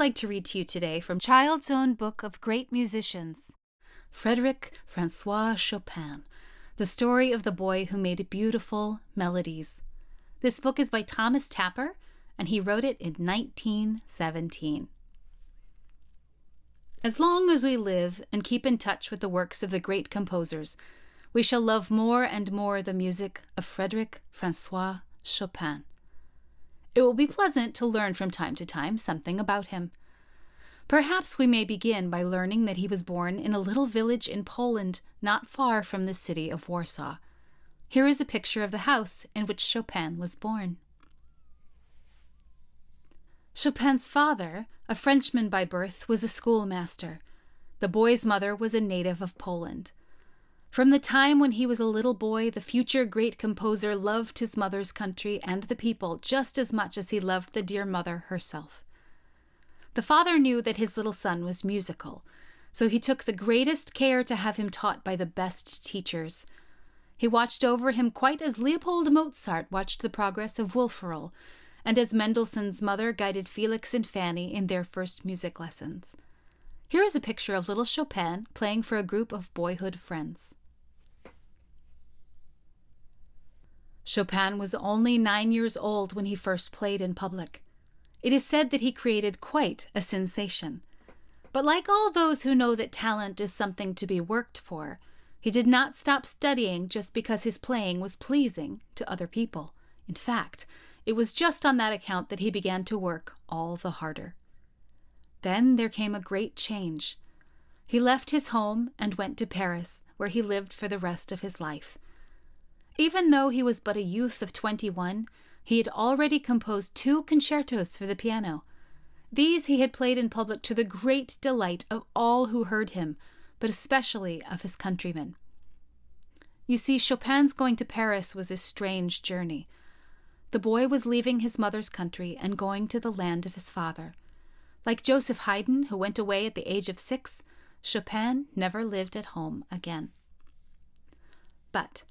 like to read to you today from Child's Own Book of Great Musicians Frederic Francois Chopin, the story of the boy who made beautiful melodies. This book is by Thomas Tapper, and he wrote it in 1917. As long as we live and keep in touch with the works of the great composers, we shall love more and more the music of Frederic Francois Chopin. It will be pleasant to learn from time to time something about him. Perhaps we may begin by learning that he was born in a little village in Poland not far from the city of Warsaw. Here is a picture of the house in which Chopin was born. Chopin's father, a Frenchman by birth, was a schoolmaster. The boy's mother was a native of Poland. From the time when he was a little boy, the future great composer loved his mother's country and the people just as much as he loved the dear mother herself. The father knew that his little son was musical, so he took the greatest care to have him taught by the best teachers. He watched over him quite as Leopold Mozart watched the progress of Wolferl, and as Mendelssohn's mother guided Felix and Fanny in their first music lessons. Here is a picture of little Chopin playing for a group of boyhood friends. Chopin was only nine years old when he first played in public. It is said that he created quite a sensation. But like all those who know that talent is something to be worked for, he did not stop studying just because his playing was pleasing to other people. In fact, it was just on that account that he began to work all the harder. Then there came a great change. He left his home and went to Paris, where he lived for the rest of his life. Even though he was but a youth of twenty one, he had already composed two concertos for the piano. These he had played in public to the great delight of all who heard him, but especially of his countrymen. You see, Chopin's going to Paris was a strange journey. The boy was leaving his mother's country and going to the land of his father. Like Joseph Haydn, who went away at the age of six, Chopin never lived at home again. But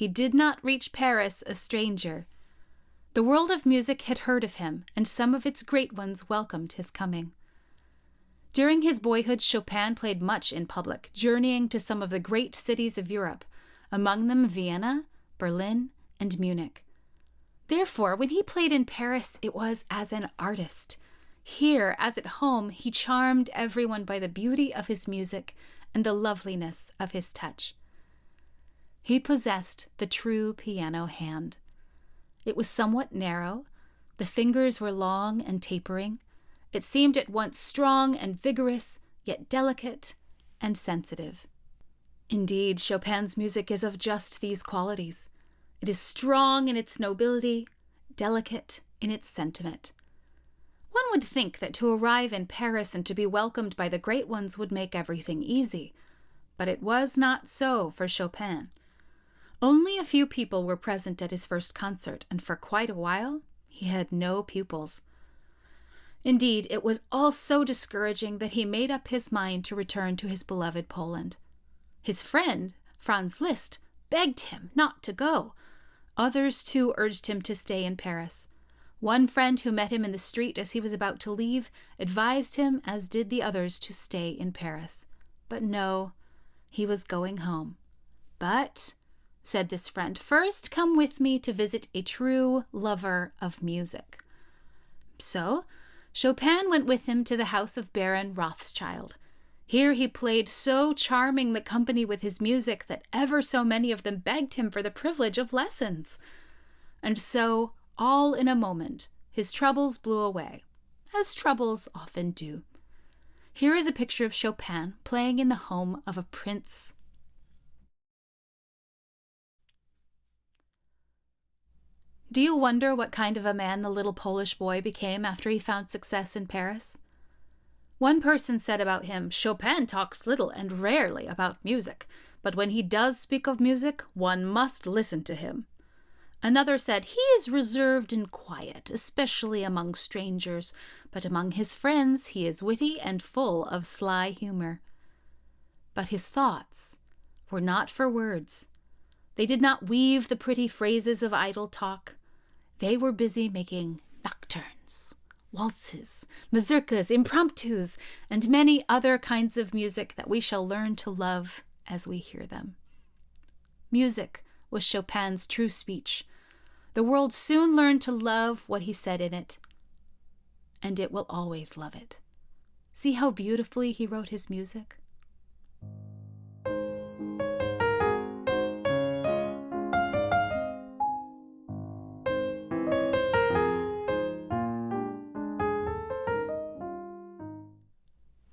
he did not reach Paris a stranger. The world of music had heard of him, and some of its great ones welcomed his coming. During his boyhood, Chopin played much in public, journeying to some of the great cities of Europe, among them Vienna, Berlin, and Munich. Therefore, when he played in Paris, it was as an artist. Here, as at home, he charmed everyone by the beauty of his music and the loveliness of his touch. He possessed the true piano hand. It was somewhat narrow, the fingers were long and tapering. It seemed at once strong and vigorous, yet delicate and sensitive. Indeed, Chopin's music is of just these qualities. It is strong in its nobility, delicate in its sentiment. One would think that to arrive in Paris and to be welcomed by the great ones would make everything easy, but it was not so for Chopin. Only a few people were present at his first concert, and for quite a while he had no pupils. Indeed, it was all so discouraging that he made up his mind to return to his beloved Poland. His friend, Franz Liszt, begged him not to go. Others, too, urged him to stay in Paris. One friend who met him in the street as he was about to leave advised him, as did the others, to stay in Paris. But no, he was going home. But said this friend, first come with me to visit a true lover of music. So Chopin went with him to the house of Baron Rothschild. Here he played so charming the company with his music that ever so many of them begged him for the privilege of lessons. And so, all in a moment, his troubles blew away, as troubles often do. Here is a picture of Chopin playing in the home of a prince Do you wonder what kind of a man the little Polish boy became after he found success in Paris? One person said about him Chopin talks little and rarely about music, but when he does speak of music, one must listen to him. Another said he is reserved and quiet, especially among strangers, but among his friends he is witty and full of sly humor. But his thoughts were not for words. They did not weave the pretty phrases of idle talk. They were busy making nocturnes, waltzes, mazurkas, impromptus, and many other kinds of music that we shall learn to love as we hear them. Music was Chopin's true speech. The world soon learned to love what he said in it, and it will always love it. See how beautifully he wrote his music?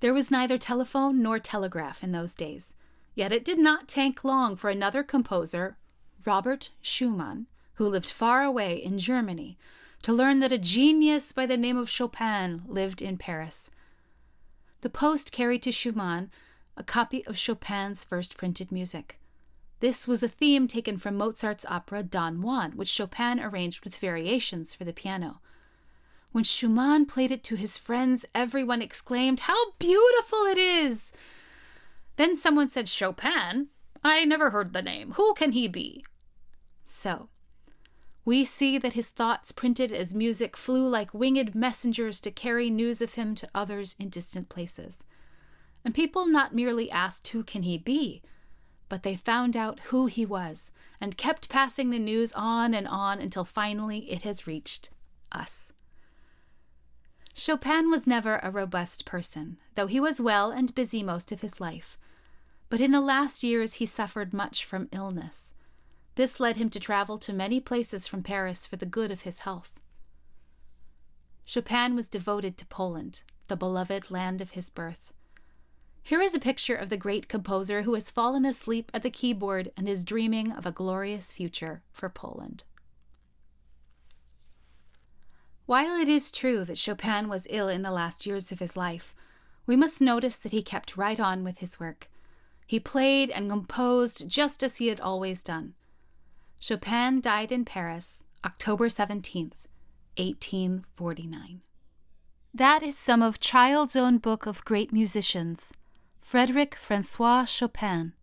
There was neither telephone nor telegraph in those days, yet it did not take long for another composer, Robert Schumann, who lived far away in Germany, to learn that a genius by the name of Chopin lived in Paris. The post carried to Schumann a copy of Chopin's first printed music. This was a theme taken from Mozart's opera Don Juan, which Chopin arranged with variations for the piano. When Schumann played it to his friends, everyone exclaimed, How beautiful it is! Then someone said, Chopin? I never heard the name. Who can he be? So, we see that his thoughts printed as music flew like winged messengers to carry news of him to others in distant places. And people not merely asked, Who can he be? but they found out who he was and kept passing the news on and on until finally it has reached us. Chopin was never a robust person, though he was well and busy most of his life. But in the last years he suffered much from illness. This led him to travel to many places from Paris for the good of his health. Chopin was devoted to Poland, the beloved land of his birth. Here is a picture of the great composer who has fallen asleep at the keyboard and is dreaming of a glorious future for Poland. While it is true that Chopin was ill in the last years of his life, we must notice that he kept right on with his work. He played and composed just as he had always done. Chopin died in Paris, October 17th, 1849. That is some of Child's Own Book of Great Musicians, Frederic Francois Chopin,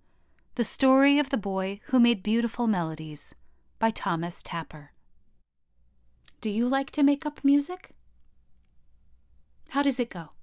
The Story of the Boy Who Made Beautiful Melodies, by Thomas Tapper. Do you like to make up music? How does it go?